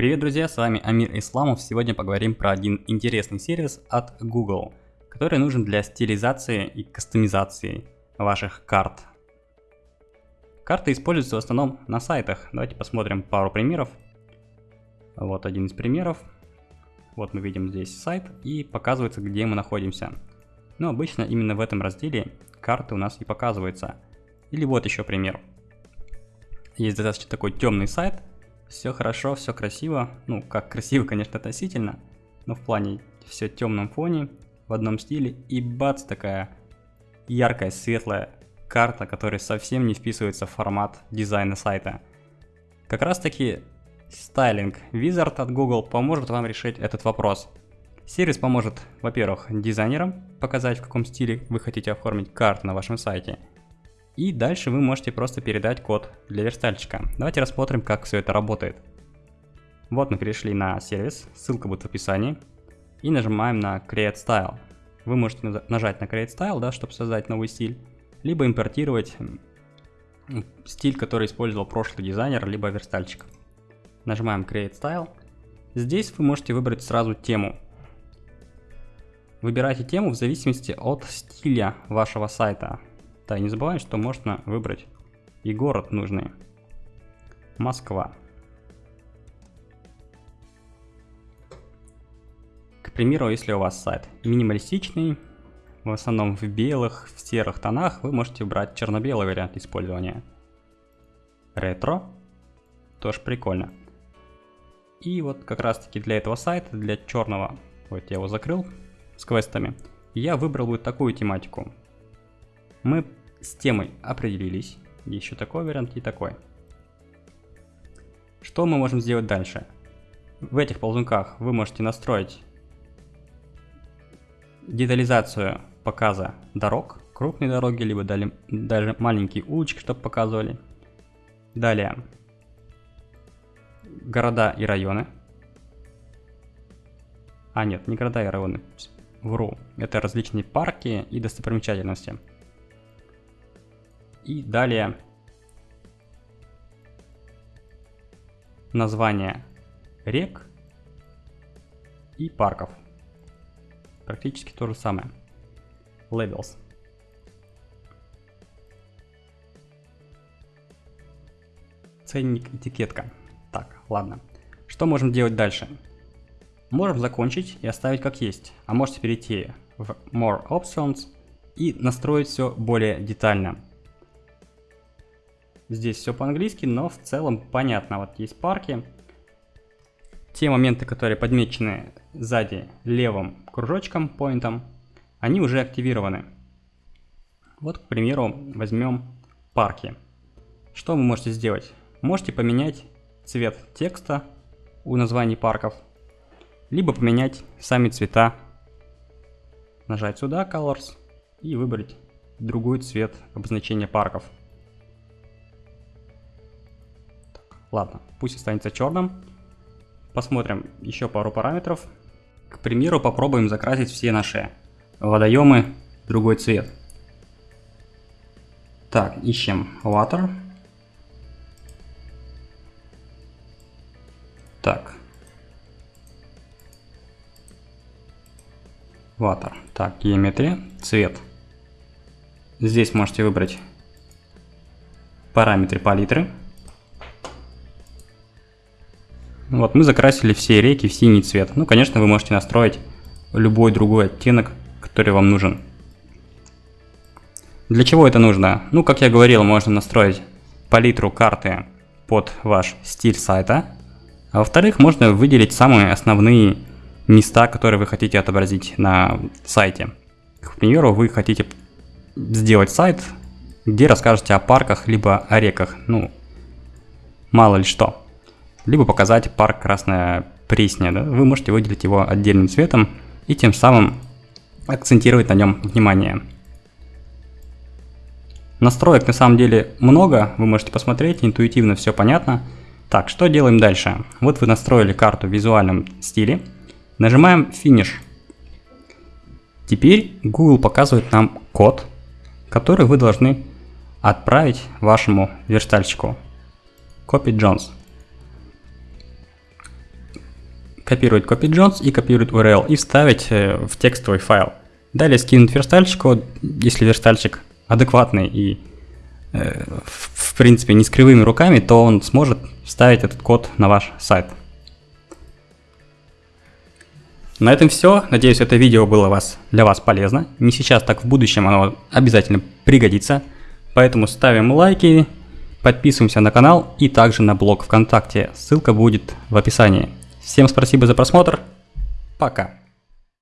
Привет, друзья, с вами Амир Исламов. Сегодня поговорим про один интересный сервис от Google, который нужен для стилизации и кастомизации ваших карт. Карты используются в основном на сайтах. Давайте посмотрим пару примеров. Вот один из примеров. Вот мы видим здесь сайт и показывается, где мы находимся. Но обычно именно в этом разделе карты у нас и показываются. Или вот еще пример. Есть достаточно такой темный сайт, все хорошо, все красиво. Ну, как красиво, конечно, относительно, но в плане все в темном фоне, в одном стиле. И бац, такая яркая, светлая карта, которая совсем не вписывается в формат дизайна сайта. Как раз таки Styling Wizard от Google поможет вам решить этот вопрос. Сервис поможет, во-первых, дизайнерам показать, в каком стиле вы хотите оформить карту на вашем сайте – и дальше вы можете просто передать код для верстальщика. Давайте рассмотрим, как все это работает. Вот мы перешли на сервис, ссылка будет в описании. И нажимаем на Create Style. Вы можете нажать на Create Style, да, чтобы создать новый стиль. Либо импортировать стиль, который использовал прошлый дизайнер, либо верстальщик. Нажимаем Create Style. Здесь вы можете выбрать сразу тему. Выбирайте тему в зависимости от стиля вашего сайта. Да, не забываем, что можно выбрать и город нужный. Москва. К примеру, если у вас сайт минималистичный, в основном в белых, в серых тонах, вы можете выбрать черно-белый вариант использования. Ретро. Тоже прикольно. И вот как раз таки для этого сайта, для черного, вот я его закрыл с квестами, я выбрал вот такую тематику. Мы с темой определились. Еще такой вариант и такой. Что мы можем сделать дальше? В этих ползунках вы можете настроить детализацию показа дорог, крупные дороги, либо дали, даже маленькие улочки, чтобы показывали. Далее, города и районы. А нет, не города и районы, вру. Это различные парки и достопримечательности. И далее название рек и парков. Практически то же самое. Labels. Ценник, этикетка. Так, ладно. Что можем делать дальше? Можем закончить и оставить как есть, а можете перейти в More Options и настроить все более детально. Здесь все по-английски, но в целом понятно. Вот есть парки. Те моменты, которые подмечены сзади левым кружочком, поинтом, они уже активированы. Вот, к примеру, возьмем парки. Что вы можете сделать? Можете поменять цвет текста у названий парков, либо поменять сами цвета. Нажать сюда Colors и выбрать другой цвет обозначения парков. Ладно, пусть останется черным. Посмотрим еще пару параметров. К примеру, попробуем закрасить все наши водоемы другой цвет. Так, ищем water. Так. Water. Так, геометрия, цвет. Здесь можете выбрать параметры палитры. Вот мы закрасили все реки в синий цвет. Ну, конечно, вы можете настроить любой другой оттенок, который вам нужен. Для чего это нужно? Ну, как я говорил, можно настроить палитру карты под ваш стиль сайта. А во-вторых, можно выделить самые основные места, которые вы хотите отобразить на сайте. К примеру, вы хотите сделать сайт, где расскажете о парках, либо о реках. Ну, мало ли что либо показать парк Красная Пресня. Да? Вы можете выделить его отдельным цветом и тем самым акцентировать на нем внимание. Настроек на самом деле много, вы можете посмотреть, интуитивно все понятно. Так, что делаем дальше? Вот вы настроили карту в визуальном стиле. Нажимаем Finish. Теперь Google показывает нам код, который вы должны отправить вашему верстальщику. Copy Jones. Копировать CopyJones и копировать URL и вставить э, в текстовый файл. Далее скинуть верстальщику, если верстальщик адекватный и э, в принципе не с кривыми руками, то он сможет вставить этот код на ваш сайт. На этом все. Надеюсь, это видео было вас, для вас полезно. Не сейчас, так в будущем оно обязательно пригодится. Поэтому ставим лайки, подписываемся на канал и также на блог ВКонтакте. Ссылка будет в описании. Всем спасибо за просмотр. Пока.